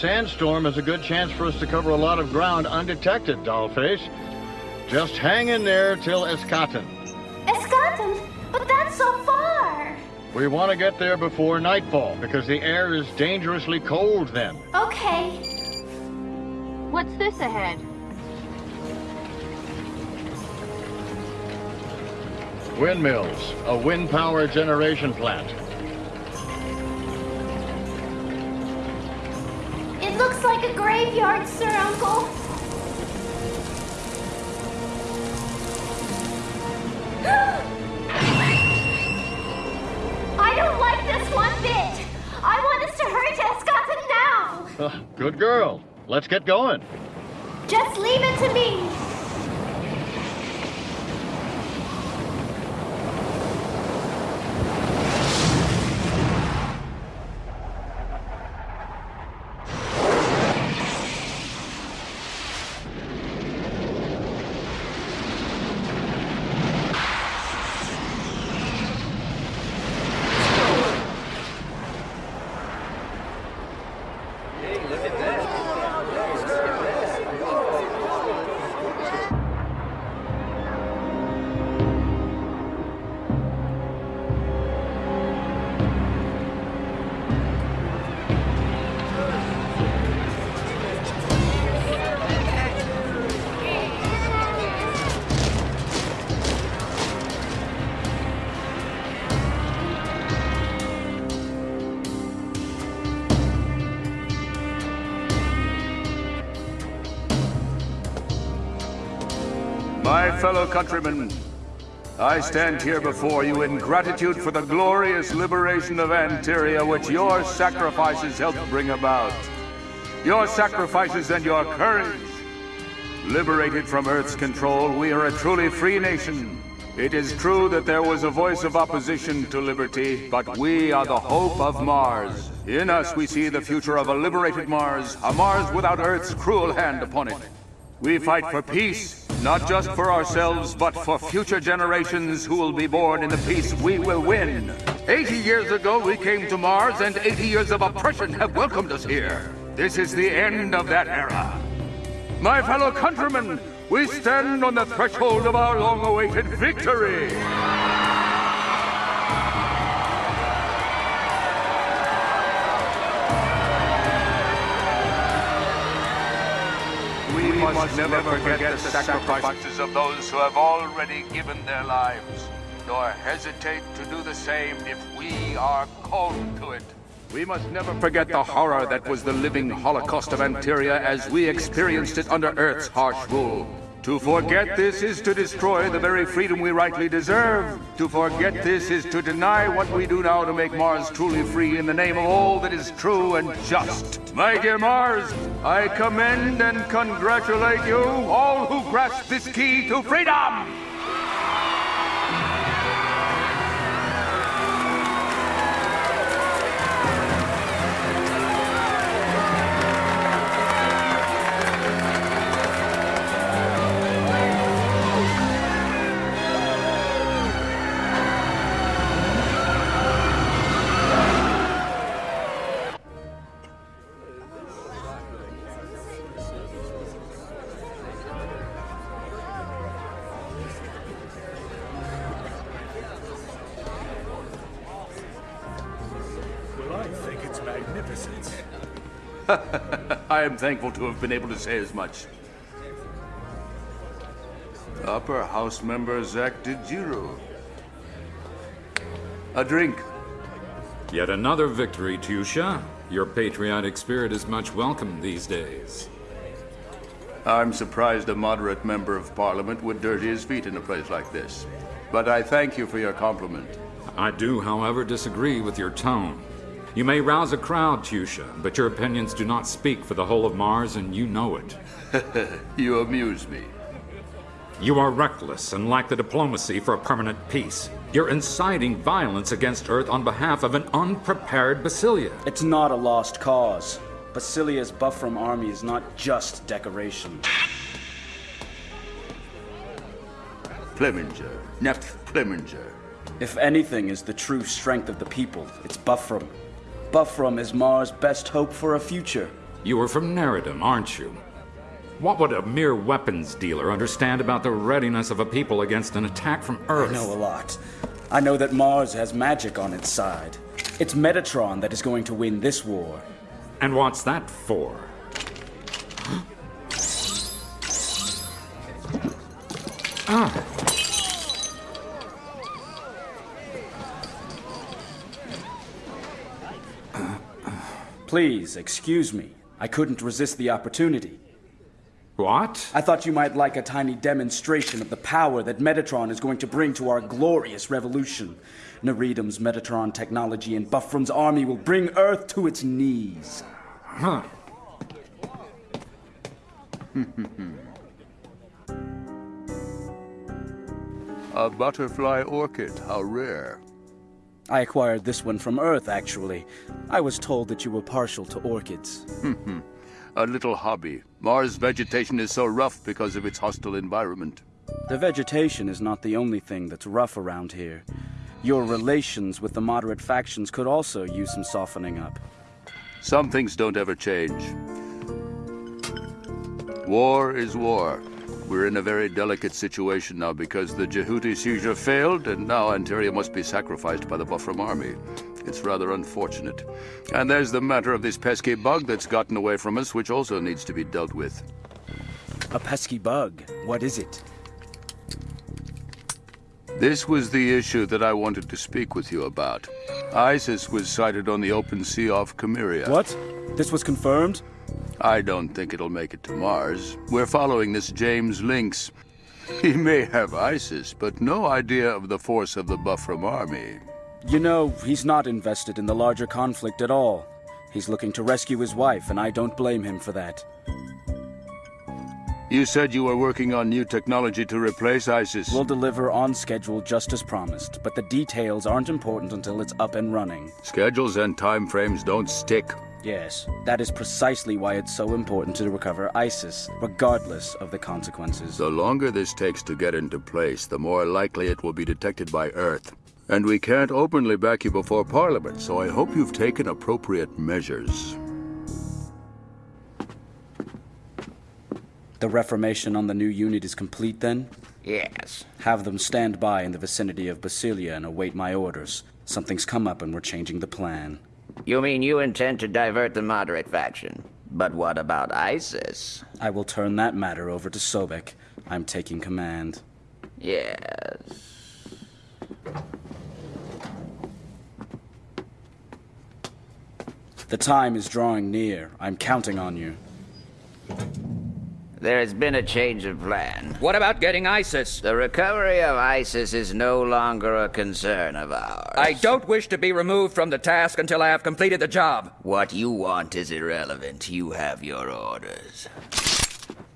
sandstorm is a good chance for us to cover a lot of ground undetected, Dollface. Just hang in there till Eschaton. Eschaton? But that's so far! We want to get there before nightfall, because the air is dangerously cold then. Okay. What's this ahead? Windmills, a wind power generation plant. Graveyard, Sir Uncle. I don't like this one bit. I want us to hurry to Eschaton now. Uh, good girl. Let's get going. Just leave it to me. Fellow countrymen, I stand here before you in gratitude for the glorious liberation of Anteria which your sacrifices helped bring about. Your sacrifices and your courage. Liberated from Earth's control, we are a truly free nation. It is true that there was a voice of opposition to liberty, but we are the hope of Mars. In us we see the future of a liberated Mars, a Mars without Earth's cruel hand upon it. We fight for peace, not just for ourselves, but for future generations who will be born in the peace we will win. 80 years ago, we came to Mars, and 80 years of oppression have welcomed us here. This is the end of that era. My fellow countrymen, we stand on the threshold of our long-awaited victory. We must never forget the sacrifices of those who have already given their lives, nor hesitate to do the same if we are called to it. We must never forget the horror that was the living Holocaust of Anteria as we experienced it under Earth's harsh rule. To forget this is to destroy the very freedom we rightly deserve. To forget this is to deny what we do now to make Mars truly free in the name of all that is true and just. My dear Mars, I commend and congratulate you, all who grasp this key to freedom! I am thankful to have been able to say as much. Upper House member Zach DeGiro. A drink. Yet another victory, Tusha. Your patriotic spirit is much welcome these days. I'm surprised a moderate member of parliament would dirty his feet in a place like this. But I thank you for your compliment. I do, however, disagree with your tone. You may rouse a crowd, Tusha, but your opinions do not speak for the whole of Mars, and you know it. you amuse me. You are reckless and lack the diplomacy for a permanent peace. You're inciting violence against Earth on behalf of an unprepared Basilia. It's not a lost cause. Basilia's Buffram army is not just decoration. Pleminger. Neph Pleminger. If anything is the true strength of the people, it's Buffram. Buffram is Mars' best hope for a future. You are from Neridum, aren't you? What would a mere weapons dealer understand about the readiness of a people against an attack from Earth? I know a lot. I know that Mars has magic on its side. It's Metatron that is going to win this war. And what's that for? ah. Please, excuse me. I couldn't resist the opportunity. What? I thought you might like a tiny demonstration of the power that Metatron is going to bring to our glorious revolution. Neridum's Metatron technology and Buffrum's army will bring Earth to its knees. Huh. A butterfly orchid, how rare. I acquired this one from Earth, actually. I was told that you were partial to orchids. Hmm, hmm. A little hobby. Mars vegetation is so rough because of its hostile environment. The vegetation is not the only thing that's rough around here. Your relations with the moderate factions could also use some softening up. Some things don't ever change. War is war. We're in a very delicate situation now because the Jehuti seizure failed, and now Antaria must be sacrificed by the Buffram army. It's rather unfortunate. And there's the matter of this pesky bug that's gotten away from us, which also needs to be dealt with. A pesky bug. What is it? This was the issue that I wanted to speak with you about. ISIS was sighted on the open sea off Chimera. What? This was confirmed? I don't think it'll make it to Mars. We're following this James Links. He may have ISIS, but no idea of the force of the Buffram army. You know, he's not invested in the larger conflict at all. He's looking to rescue his wife, and I don't blame him for that. You said you were working on new technology to replace ISIS. We'll deliver on schedule just as promised, but the details aren't important until it's up and running. Schedules and time frames don't stick. Yes, that is precisely why it's so important to recover ISIS, regardless of the consequences. The longer this takes to get into place, the more likely it will be detected by Earth. And we can't openly back you before Parliament, so I hope you've taken appropriate measures. The reformation on the new unit is complete then? Yes. Have them stand by in the vicinity of Basilia and await my orders. Something's come up and we're changing the plan. You mean you intend to divert the moderate faction? But what about ISIS? I will turn that matter over to Sobek. I'm taking command. Yes. The time is drawing near. I'm counting on you. There has been a change of plan. What about getting ISIS? The recovery of ISIS is no longer a concern of ours. I don't wish to be removed from the task until I have completed the job. What you want is irrelevant. You have your orders.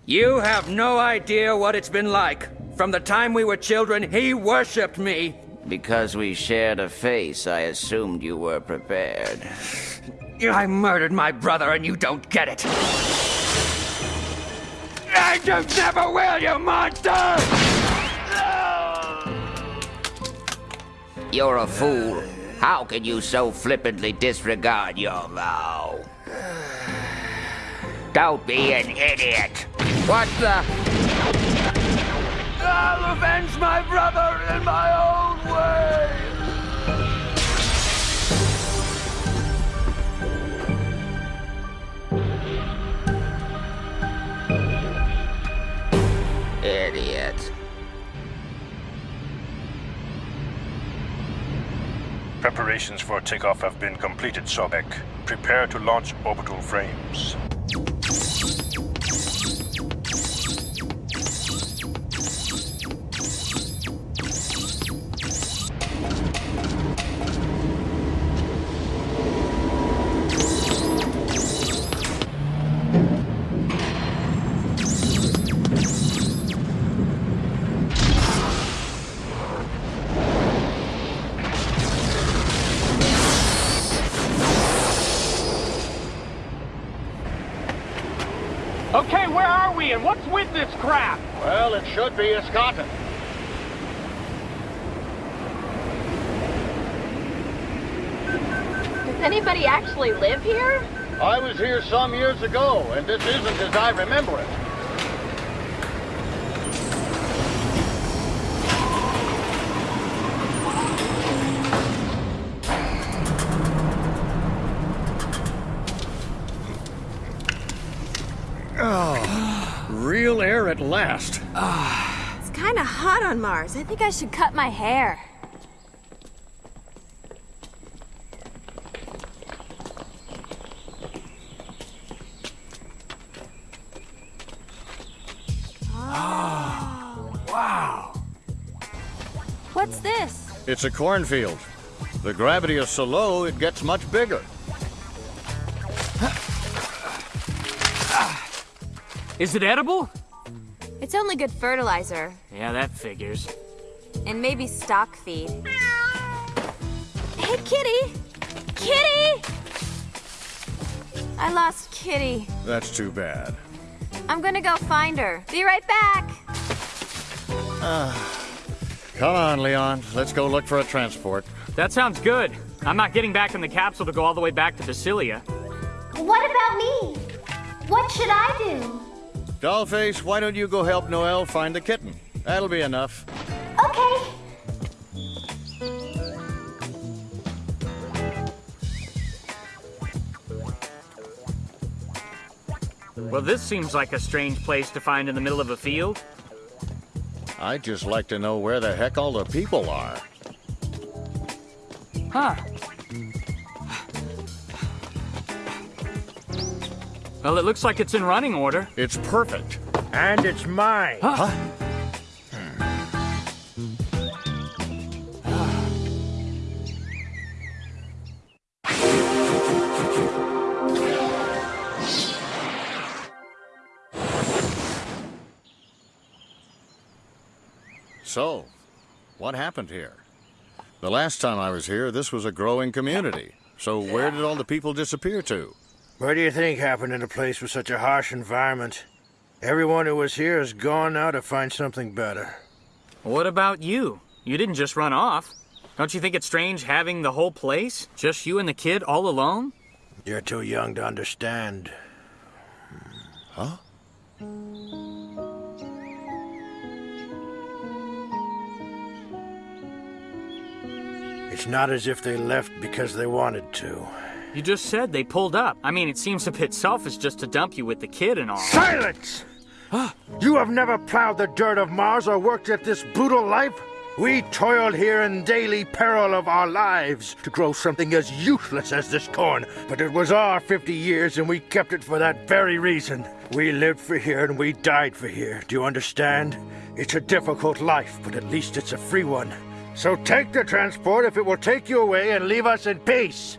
You have no idea what it's been like. From the time we were children, he worshipped me. Because we shared a face, I assumed you were prepared. I murdered my brother and you don't get it. And you never will, you monster! You're a fool. How can you so flippantly disregard your vow? Don't be an idiot. What the? I'll avenge my brother in my own way! Idiot. Preparations for takeoff have been completed, Sobek. Prepare to launch orbital frames. Should be Escata. Does anybody actually live here? I was here some years ago, and this isn't as I remember it. Oh, real air at last. It's kind of hot on Mars. I think I should cut my hair. Ah, wow. What's this? It's a cornfield. The gravity is so low, it gets much bigger. Is it edible? It's only good fertilizer. Yeah, that figures. And maybe stock feed. Hey, Kitty! Kitty! I lost Kitty. That's too bad. I'm gonna go find her. Be right back. Ah. Come on, Leon. Let's go look for a transport. That sounds good. I'm not getting back in the capsule to go all the way back to Basilia. What about me? What should I do? Dollface, why don't you go help Noel find the kitten? That'll be enough. Okay. Well, this seems like a strange place to find in the middle of a field. I'd just like to know where the heck all the people are. Huh. Well, it looks like it's in running order. It's perfect. And it's mine. Huh? So, what happened here? The last time I was here, this was a growing community. So where did all the people disappear to? What do you think happened in a place with such a harsh environment? Everyone who was here is gone now to find something better. What about you? You didn't just run off. Don't you think it's strange having the whole place? Just you and the kid all alone? You're too young to understand. Huh? It's not as if they left because they wanted to. You just said they pulled up. I mean, it seems a bit selfish just to dump you with the kid and all. Silence! you have never plowed the dirt of Mars or worked at this brutal life? We toiled here in daily peril of our lives to grow something as useless as this corn. But it was our 50 years and we kept it for that very reason. We lived for here and we died for here. Do you understand? It's a difficult life, but at least it's a free one. So take the transport if it will take you away and leave us in peace.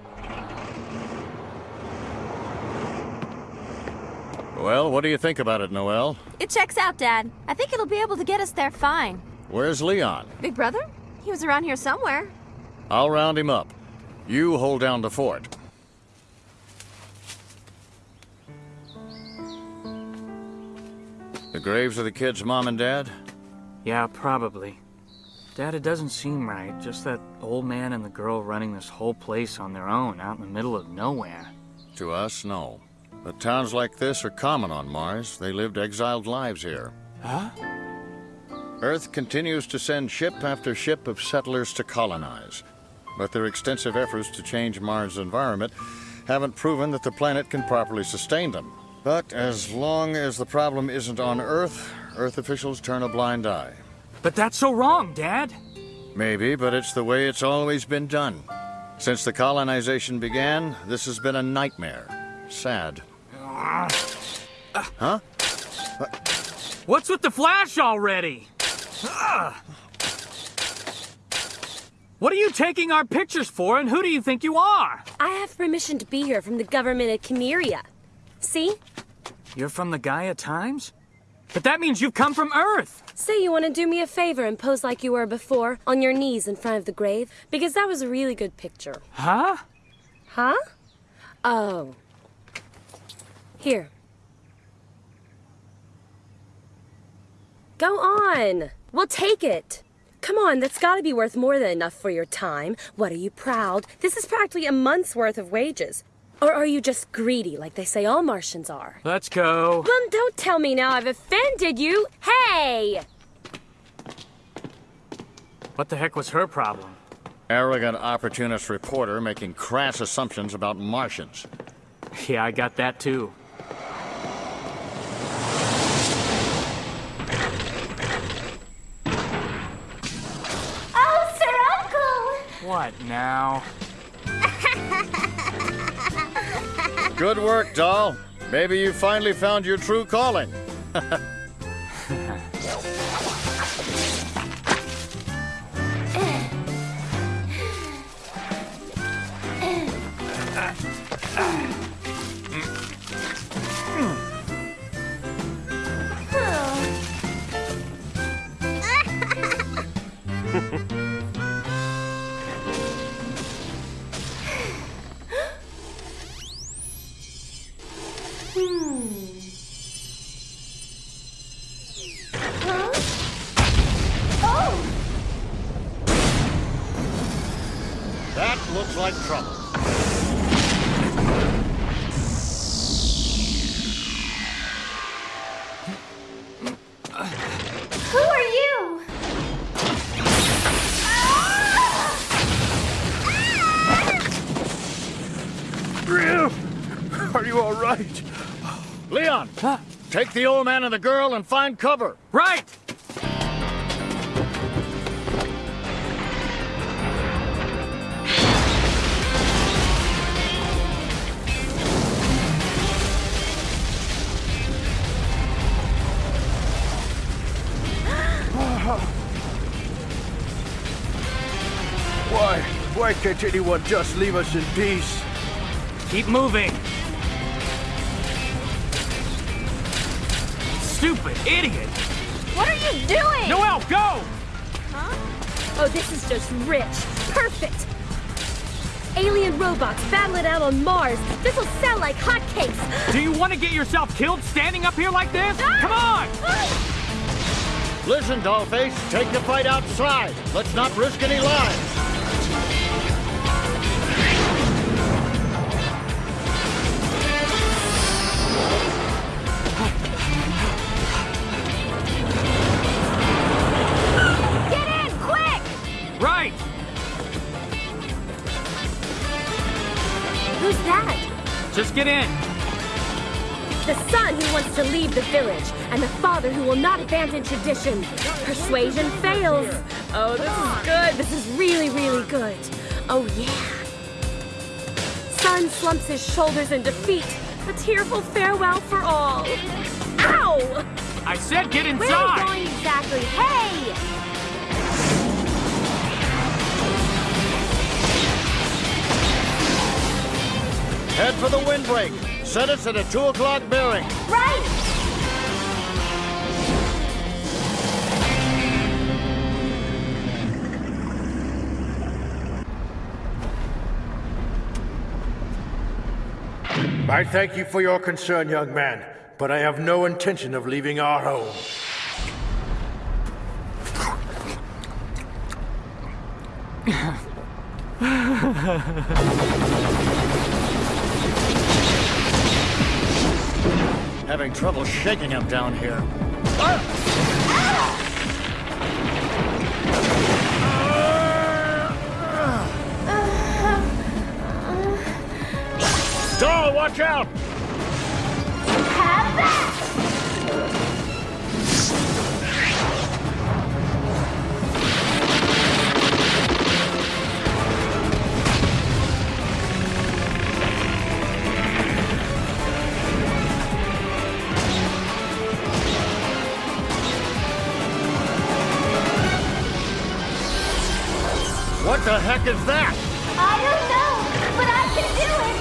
Well, what do you think about it, Noel? It checks out, Dad. I think it'll be able to get us there fine. Where's Leon? Big brother? He was around here somewhere. I'll round him up. You hold down the fort. The graves of the kids' mom and dad? Yeah, probably. Dad, it doesn't seem right. Just that old man and the girl running this whole place on their own, out in the middle of nowhere. To us, no. But towns like this are common on Mars. They lived exiled lives here. Huh? Earth continues to send ship after ship of settlers to colonize. But their extensive efforts to change Mars' environment haven't proven that the planet can properly sustain them. But as long as the problem isn't on Earth, Earth officials turn a blind eye. But that's so wrong, Dad. Maybe, but it's the way it's always been done. Since the colonization began, this has been a nightmare. Sad. Huh? What's with the flash already? What are you taking our pictures for, and who do you think you are? I have permission to be here from the government of Chimeria. See? You're from the Gaia Times? But that means you've come from Earth! Say you want to do me a favor and pose like you were before, on your knees in front of the grave, because that was a really good picture. Huh? Huh? Oh. Here. Go on. We'll take it. Come on, that's gotta be worth more than enough for your time. What are you proud? This is practically a month's worth of wages. Or are you just greedy, like they say all Martians are? Let's go. Well, don't tell me now I've offended you. Hey! What the heck was her problem? Arrogant opportunist reporter making crass assumptions about Martians. Yeah, I got that too. Oh, Sir Uncle! What now? Good work, doll. Maybe you finally found your true calling. Leon! Take the old man and the girl and find cover. Right! Why? Why can't anyone just leave us in peace? Keep moving. Idiot! What are you doing? Noel, go! Huh? Oh, this is just rich. Perfect. Alien robots battle it out on Mars. This'll sell like hotcakes. Do you want to get yourself killed standing up here like this? Ah! Come on! Ah! Listen, Dollface, take the fight outside. Let's not risk any lives. Get in. The son who wants to leave the village, and the father who will not abandon tradition. Persuasion fails. Oh, this is good. This is really, really good. Oh, yeah. Son slumps his shoulders in defeat. A tearful farewell for all. Ow! I said get inside! Where are you going exactly? Hey! Head for the windbreak. Set us at a 2 o'clock bearing. Right! I thank you for your concern, young man, but I have no intention of leaving our home. Having trouble shaking him down here. Doll, watch out! Have that! Heck is that? I don't know, but I can do it!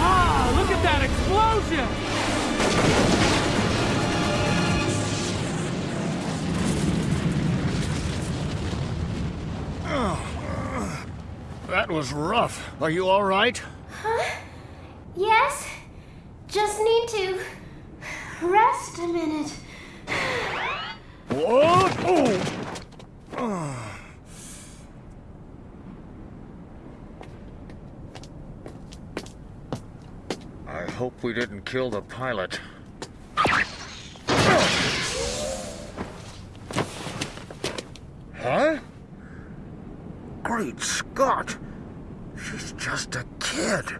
Ah, look at that explosion! That was rough. Are you all right? Huh? Yes? Just need to rest a minute. What? Oh. Uh. I hope we didn't kill the pilot. Huh? Great Scott! She's just a kid.